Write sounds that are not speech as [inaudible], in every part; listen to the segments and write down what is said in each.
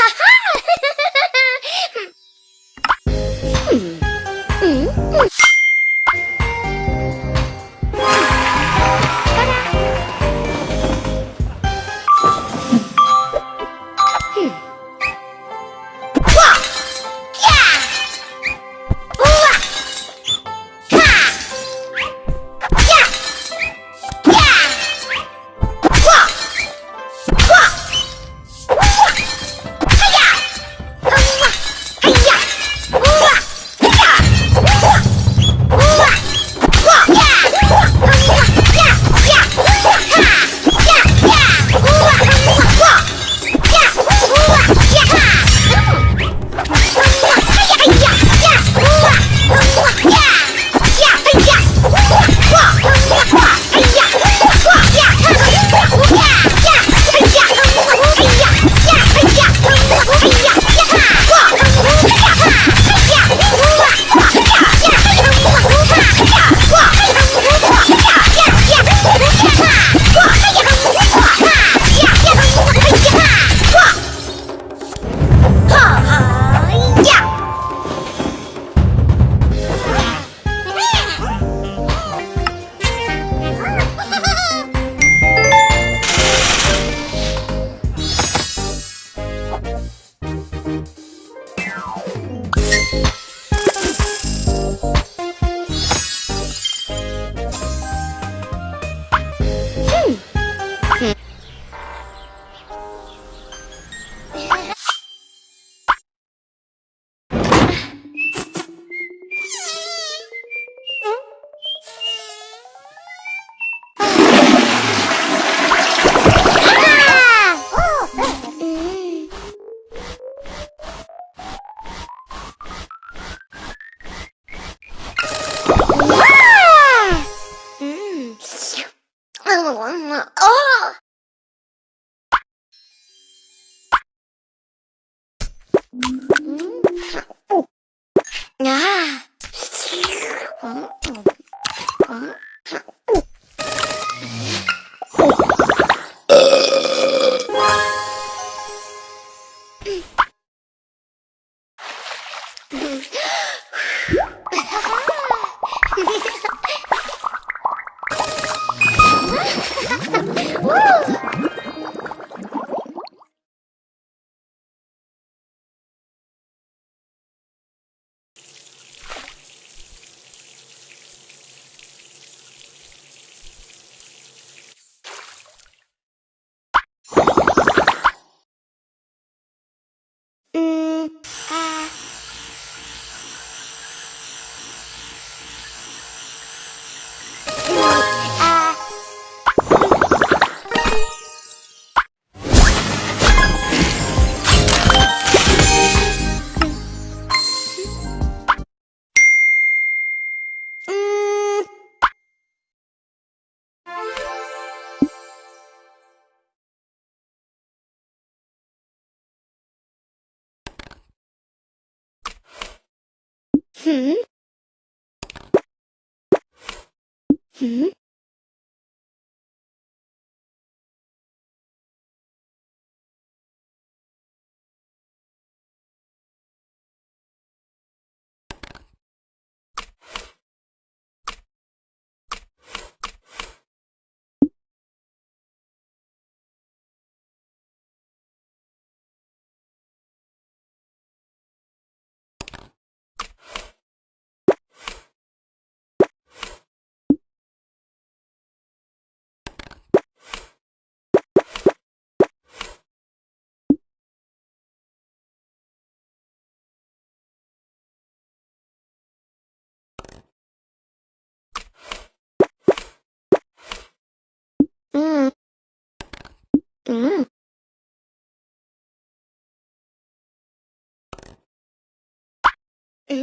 フフフフ。 어! 嗯。 음…… うん。え？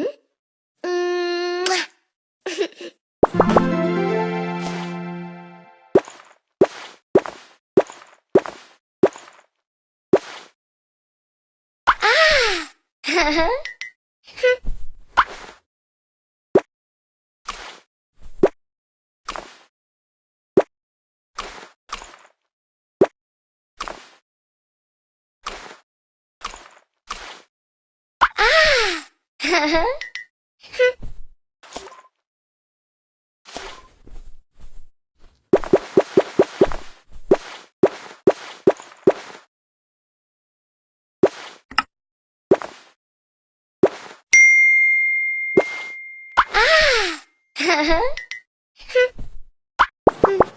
うん。[laughs] ああ [laughs] Huh? [laughs] Ah. [laughs]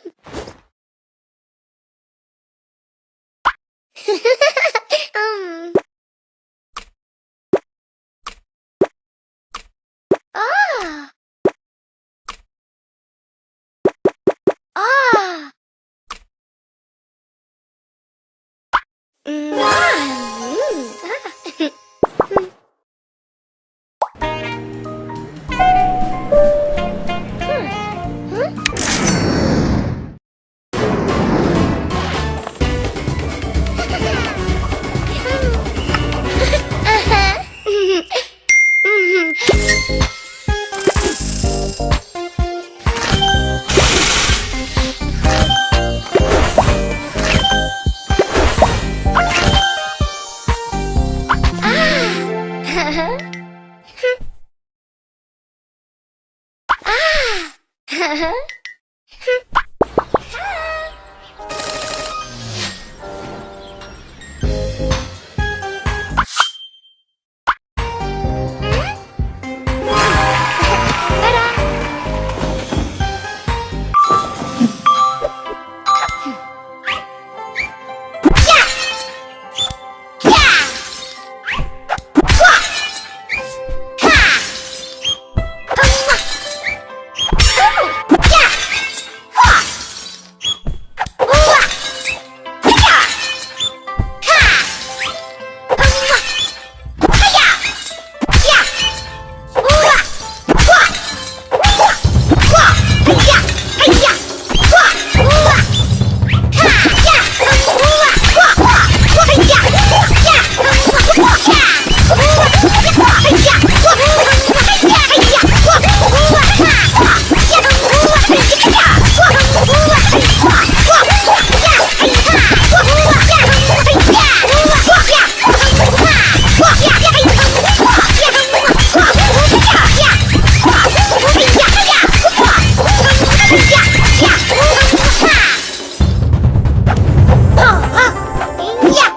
Huh. [laughs]